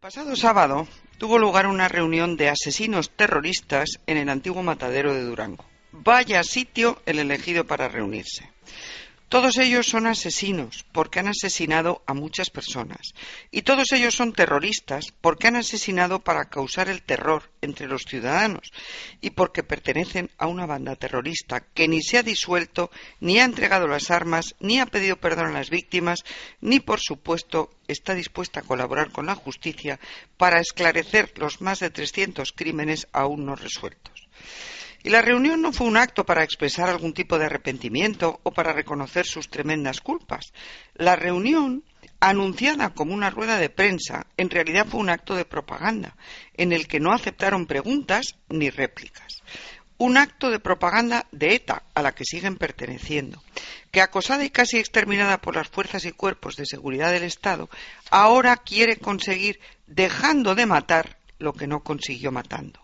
Pasado sábado tuvo lugar una reunión de asesinos terroristas en el antiguo matadero de Durango. Vaya sitio el elegido para reunirse. Todos ellos son asesinos porque han asesinado a muchas personas. Y todos ellos son terroristas porque han asesinado para causar el terror entre los ciudadanos y porque pertenecen a una banda terrorista que ni se ha disuelto, ni ha entregado las armas, ni ha pedido perdón a las víctimas, ni por supuesto está dispuesta a colaborar con la justicia para esclarecer los más de 300 crímenes aún no resueltos. Y la reunión no fue un acto para expresar algún tipo de arrepentimiento o para reconocer sus tremendas culpas. La reunión, anunciada como una rueda de prensa, en realidad fue un acto de propaganda, en el que no aceptaron preguntas ni réplicas. Un acto de propaganda de ETA, a la que siguen perteneciendo, que acosada y casi exterminada por las fuerzas y cuerpos de seguridad del Estado, ahora quiere conseguir dejando de matar lo que no consiguió matando.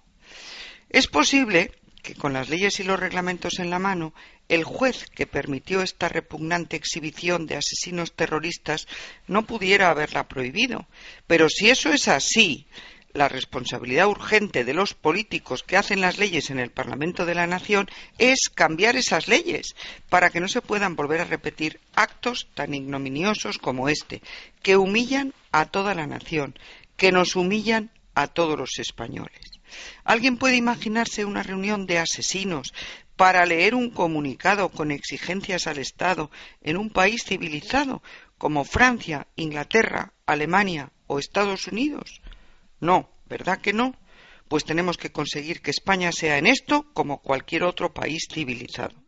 Es posible que con las leyes y los reglamentos en la mano, el juez que permitió esta repugnante exhibición de asesinos terroristas no pudiera haberla prohibido. Pero si eso es así, la responsabilidad urgente de los políticos que hacen las leyes en el Parlamento de la Nación es cambiar esas leyes para que no se puedan volver a repetir actos tan ignominiosos como este, que humillan a toda la nación, que nos humillan a todos los españoles. ¿Alguien puede imaginarse una reunión de asesinos para leer un comunicado con exigencias al Estado en un país civilizado como Francia, Inglaterra, Alemania o Estados Unidos? No, ¿verdad que no? Pues tenemos que conseguir que España sea en esto como cualquier otro país civilizado.